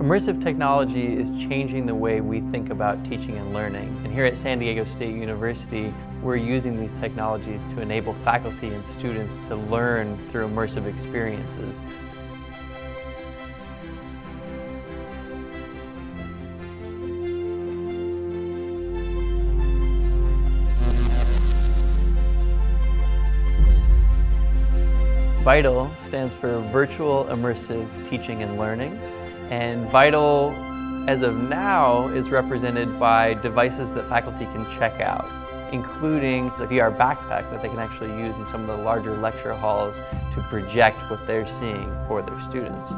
Immersive technology is changing the way we think about teaching and learning. And here at San Diego State University, we're using these technologies to enable faculty and students to learn through immersive experiences. VITAL stands for Virtual Immersive Teaching and Learning. And VITAL, as of now, is represented by devices that faculty can check out, including the VR backpack that they can actually use in some of the larger lecture halls to project what they're seeing for their students.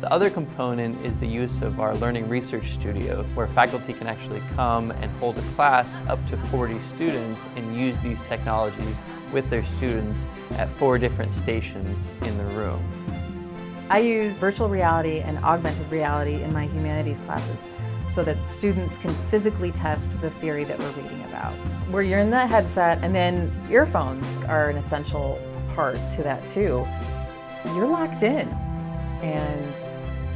The other component is the use of our Learning Research Studio, where faculty can actually come and hold a class up to 40 students and use these technologies with their students at four different stations in the room. I use virtual reality and augmented reality in my humanities classes so that students can physically test the theory that we're reading about. Where you're in the headset and then earphones are an essential part to that too. You're locked in and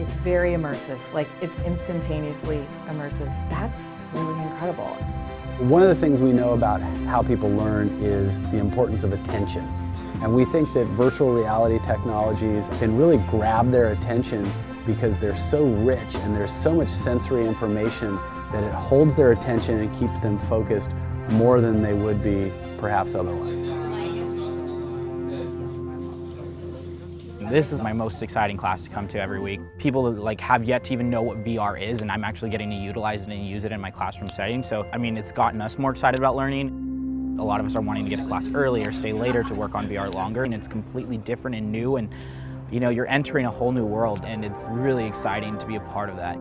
it's very immersive, like it's instantaneously immersive. That's really incredible. One of the things we know about how people learn is the importance of attention. And we think that virtual reality technologies can really grab their attention because they're so rich and there's so much sensory information that it holds their attention and keeps them focused more than they would be perhaps otherwise. This is my most exciting class to come to every week. People like have yet to even know what VR is and I'm actually getting to utilize it and use it in my classroom setting. So, I mean, it's gotten us more excited about learning. A lot of us are wanting to get to class early or stay later to work on VR longer and it's completely different and new and you know, you're entering a whole new world and it's really exciting to be a part of that.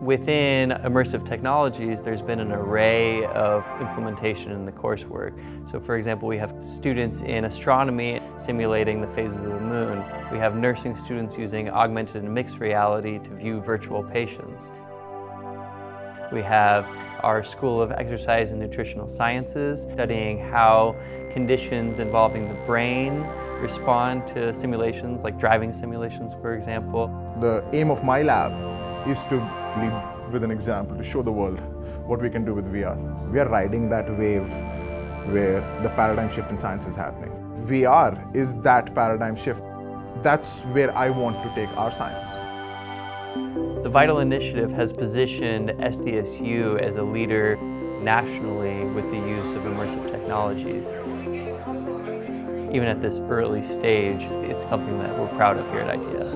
Within immersive technologies, there's been an array of implementation in the coursework. So for example, we have students in astronomy simulating the phases of the moon. We have nursing students using augmented and mixed reality to view virtual patients. We have our School of Exercise and Nutritional Sciences studying how conditions involving the brain respond to simulations, like driving simulations, for example. The aim of my lab is to lead with an example to show the world what we can do with VR. We are riding that wave where the paradigm shift in science is happening. VR is that paradigm shift. That's where I want to take our science. The VITAL Initiative has positioned SDSU as a leader nationally with the use of immersive technologies. Even at this early stage, it's something that we're proud of here at ITS.